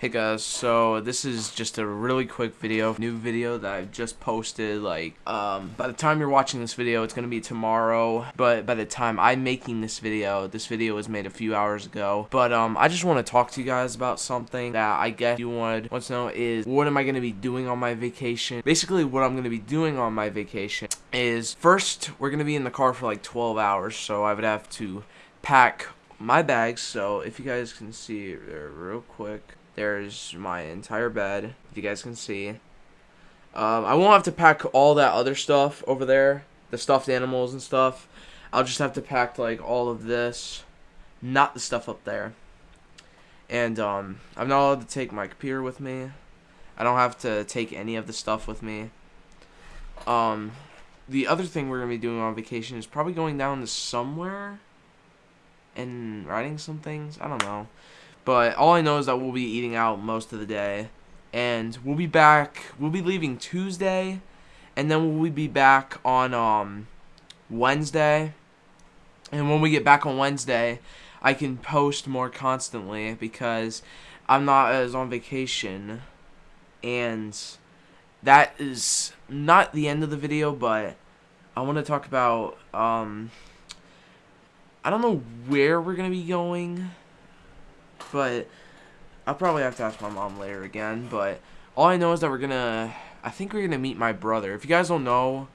Hey guys, so this is just a really quick video, new video that I've just posted, like, um, by the time you're watching this video, it's gonna be tomorrow, but by the time I'm making this video, this video was made a few hours ago, but, um, I just want to talk to you guys about something that I guess you would want to know is, what am I gonna be doing on my vacation? Basically, what I'm gonna be doing on my vacation is, first, we're gonna be in the car for like 12 hours, so I would have to pack my bags, so if you guys can see there real quick, there's my entire bed, if you guys can see. Um, I won't have to pack all that other stuff over there, the stuffed animals and stuff. I'll just have to pack like all of this, not the stuff up there. And um, I'm not allowed to take my computer with me. I don't have to take any of the stuff with me. Um, the other thing we're gonna be doing on vacation is probably going down to somewhere and writing some things. I don't know. But all I know is that we'll be eating out most of the day. And we'll be back, we'll be leaving Tuesday. And then we'll be back on um, Wednesday. And when we get back on Wednesday, I can post more constantly because I'm not as on vacation. And that is not the end of the video, but I want to talk about, um, I don't know where we're going to be going but I'll probably have to ask my mom later again. But all I know is that we're gonna, I think we're gonna meet my brother. If you guys don't know,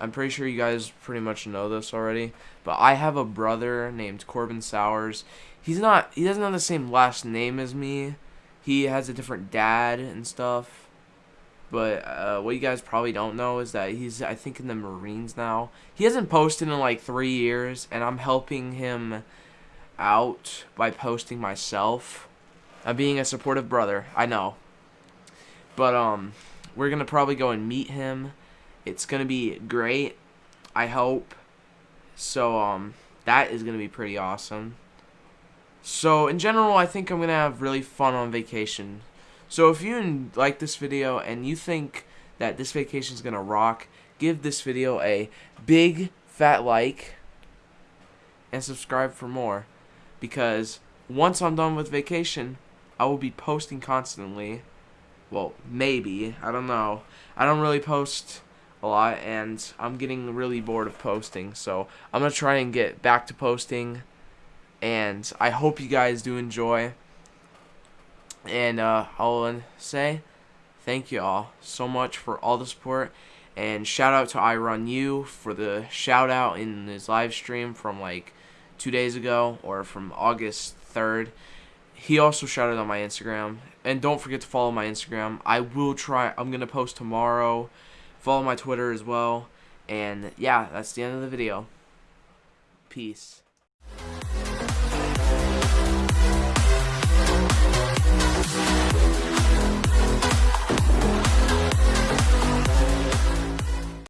I'm pretty sure you guys pretty much know this already. But I have a brother named Corbin Sowers. He's not, he doesn't have the same last name as me. He has a different dad and stuff. But uh, what you guys probably don't know is that he's, I think, in the Marines now. He hasn't posted in like three years, and I'm helping him out by posting myself. I'm being a supportive brother, I know. But um we're going to probably go and meet him. It's going to be great. I hope. So um that is going to be pretty awesome. So in general, I think I'm going to have really fun on vacation. So if you like this video and you think that this vacation is going to rock, give this video a big fat like and subscribe for more because once I'm done with vacation, I will be posting constantly. Well, maybe. I don't know. I don't really post a lot, and I'm getting really bored of posting. So I'm going to try and get back to posting, and I hope you guys do enjoy. And uh, I'll say thank you all so much for all the support. And shout out to I Run You for the shout out in his live stream from like two days ago or from August 3rd. He also shouted on my Instagram. And don't forget to follow my Instagram. I will try. I'm going to post tomorrow. Follow my Twitter as well. And yeah, that's the end of the video. Peace.